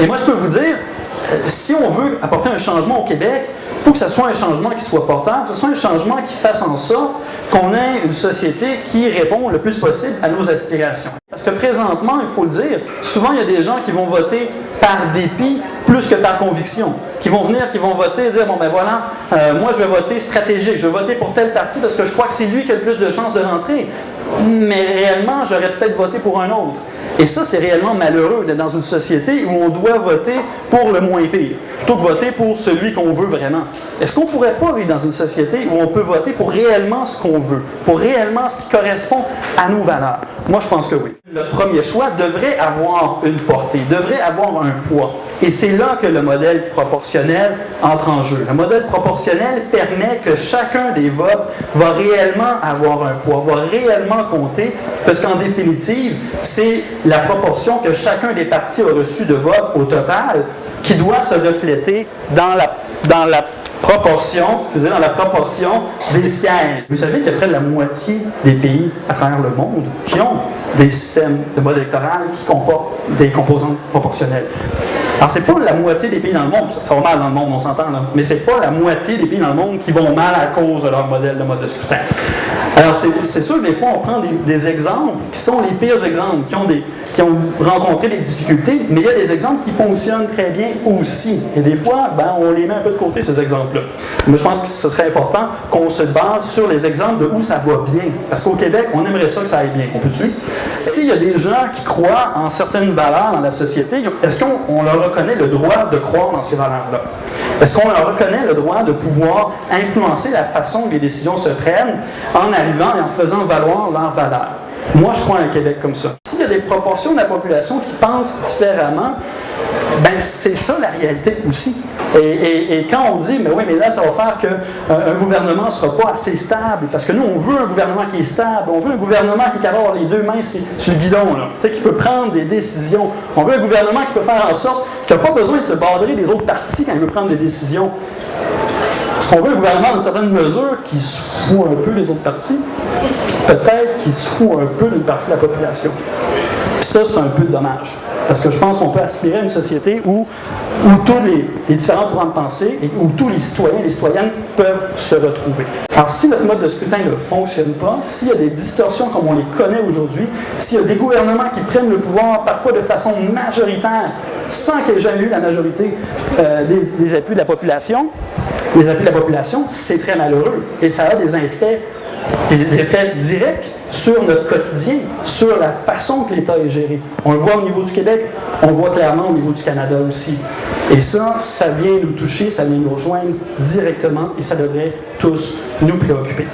Et moi, je peux vous dire, euh, si on veut apporter un changement au Québec, il faut que ce soit un changement qui soit porteur, que ce soit un changement qui fasse en sorte qu'on ait une société qui répond le plus possible à nos aspirations. Parce que présentement, il faut le dire, souvent il y a des gens qui vont voter par dépit plus que par conviction. Qui vont venir, qui vont voter et dire, bon ben voilà, euh, moi je vais voter stratégique, je vais voter pour tel parti parce que je crois que c'est lui qui a le plus de chances de rentrer. Mais réellement, j'aurais peut-être voté pour un autre. Et ça, c'est réellement malheureux d'être dans une société où on doit voter pour le moins pire, plutôt que voter pour celui qu'on veut vraiment. Est-ce qu'on ne pourrait pas vivre dans une société où on peut voter pour réellement ce qu'on veut, pour réellement ce qui correspond à nos valeurs? Moi, je pense que oui. Le premier choix devrait avoir une portée, devrait avoir un poids. Et c'est là que le modèle proportionnel entre en jeu. Le modèle proportionnel permet que chacun des votes va réellement avoir un poids, va réellement compter, parce qu'en définitive, c'est la proportion que chacun des partis a reçu de votes au total qui doit se refléter dans la, dans la proportion, excusez, dans la proportion des sièges. Vous savez qu'il y a près de la moitié des pays à travers le monde qui ont des systèmes de mode électoral qui comportent des composantes proportionnelles. Alors, c'est pas la moitié des pays dans le monde, ça va mal dans le monde, on s'entend là, mais c'est pas la moitié des pays dans le monde qui vont mal à cause de leur modèle de mode de scrutin. Alors, c'est sûr que des fois, on prend des, exemples qui sont les pires exemples, qui ont, des, qui ont rencontré des difficultés, mais il y a des exemples qui fonctionnent très bien aussi. Et des fois, ben, on les met un peu de côté, ces exemples-là. Mais je pense que ce serait important qu'on se base sur les exemples de où ça va bien. Parce qu'au Québec, on aimerait ça que ça aille bien. On peut-tu? S'il y a des gens qui croient en certaines valeurs dans la société, est-ce qu'on leur reconnaît le droit de croire dans ces valeurs-là? Est-ce qu'on leur reconnaît le droit de pouvoir influencer la façon que les décisions se prennent en arrivant et en faisant valoir leurs valeurs? Moi, je crois à un Québec comme ça. S'il y a des proportions de la population qui pensent différemment, ben c'est ça la réalité aussi. Et, quand on dit, mais oui, mais là, ça va faire qu'un euh, gouvernement ne sera pas assez stable, parce que nous, on veut un gouvernement qui est stable, on veut un gouvernement qui peut avoir les deux mains sur, le guidon, là, qui peut prendre des décisions. On veut un gouvernement qui peut faire en sorte qu'il n'a pas besoin de se badrer des autres partis quand il veut prendre des décisions. Est-ce qu'on veut un gouvernement, dans certaines mesures, qui se fout un peu des autres partis? Peut-être qu'il se fout un peu d'une partie de la population. ça, c'est un peu dommage. Parce que je pense qu'on peut aspirer à une société où, où tous les, différents courants de pensée et où tous les citoyens et les citoyennes peuvent se retrouver. Alors, si notre mode de scrutin ne fonctionne pas, s'il y a des distorsions comme on les connaît aujourd'hui, s'il y a des gouvernements qui prennent le pouvoir parfois de façon majoritaire, sans qu'il y ait jamais eu la majorité euh, des, des appuis de la population, les appuis de la population, c'est très malheureux et ça a des effets des effets directs sur notre quotidien, sur la façon que l'État est géré. On le voit au niveau du Québec, on le voit clairement au niveau du Canada aussi. Et ça, ça vient nous toucher, ça vient nous rejoindre directement et ça devrait tous nous préoccuper.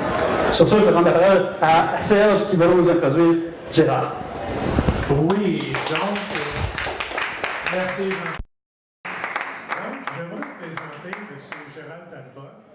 Sur ça, je vais rendre la parole à Serge qui va nous introduire Gérard. Oui, donc, euh, merci. Donc, je vais vous présenter M. Gérald Talbot.